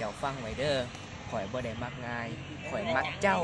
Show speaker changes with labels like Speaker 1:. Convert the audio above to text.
Speaker 1: เจ้าฟังไว้เด้อข่อยบ่ได้มักง่ายข่อยมักเจ้า